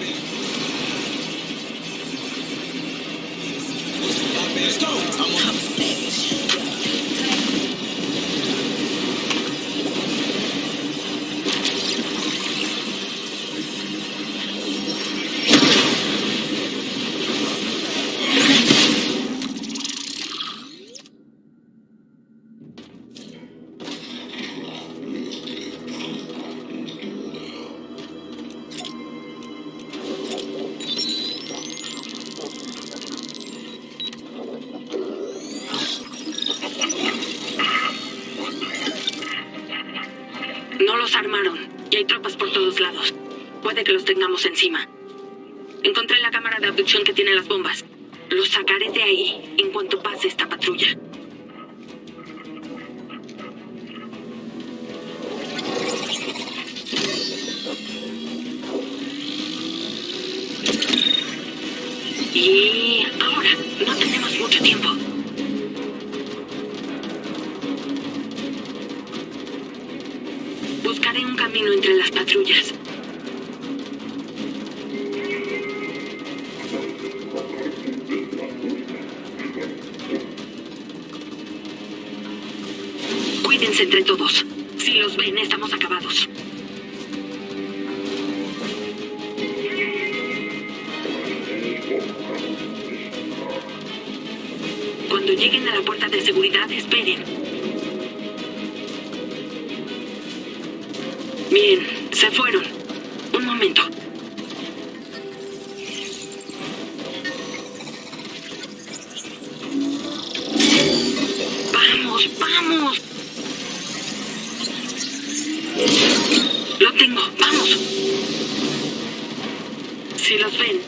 No armaron y hay tropas por todos lados. Puede que los tengamos encima. Encontré la cámara de abducción que tiene las bombas. Los sacaré de ahí en cuanto pase esta patrulla. Y de seguridad, esperen. Bien, se fueron. Un momento. Vamos, vamos. Lo tengo, vamos. Si los ven,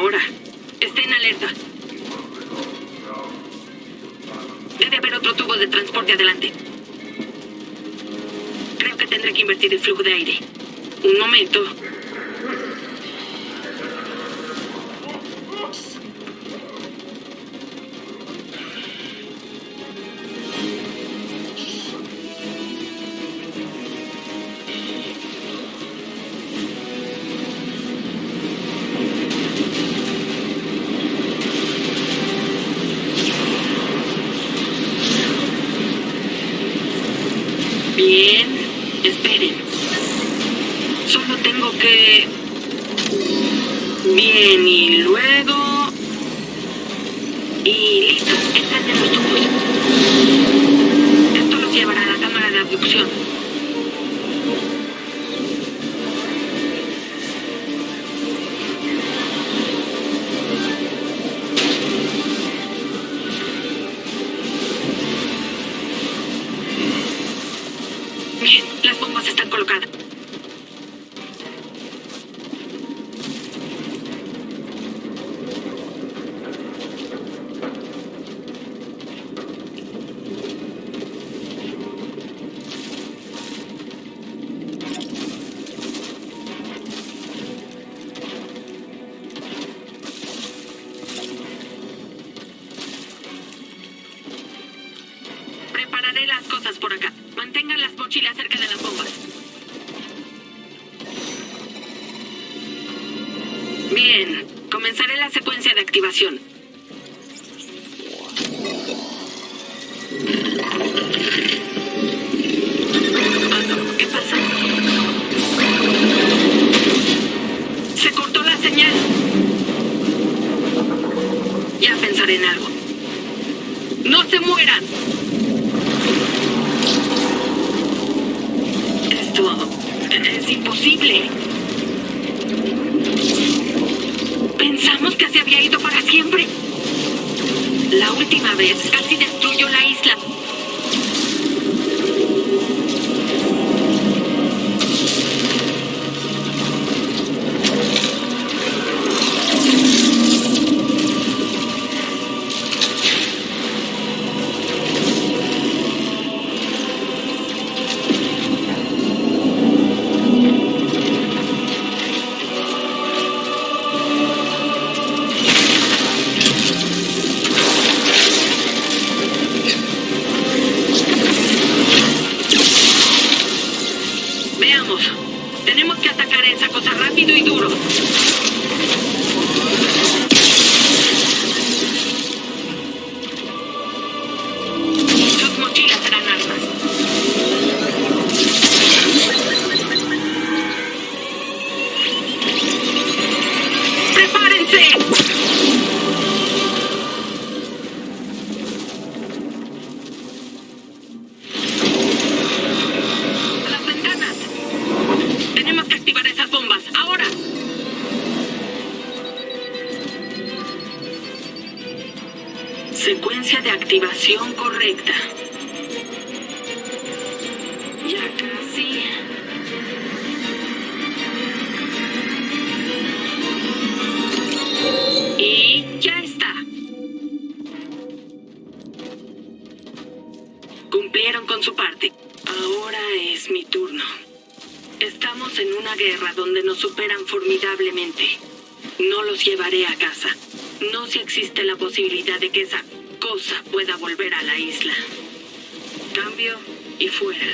ahora. Estén alerta. Debe haber otro tubo de transporte adelante. Creo que tendré que invertir el flujo de aire. Un momento. Bien, esperen. Solo tengo que... Bien, y luego... Y listo, están en los tubos. Esto los llevará a la cámara de abducción. Bien, comenzaré la secuencia de activación. ¿qué pasa? Se cortó la señal. Ya pensaré en algo. ¡No se mueran! Esto es imposible. Pensamos que se había ido para siempre. La última vez casi destruyó la isla. Secuencia de activación correcta. Ya casi. Y ya está. Cumplieron con su parte. Ahora es mi turno. Estamos en una guerra donde nos superan formidablemente. No los llevaré a casa. No si existe la posibilidad de que esa cosa pueda volver a la isla. Cambio y fuera.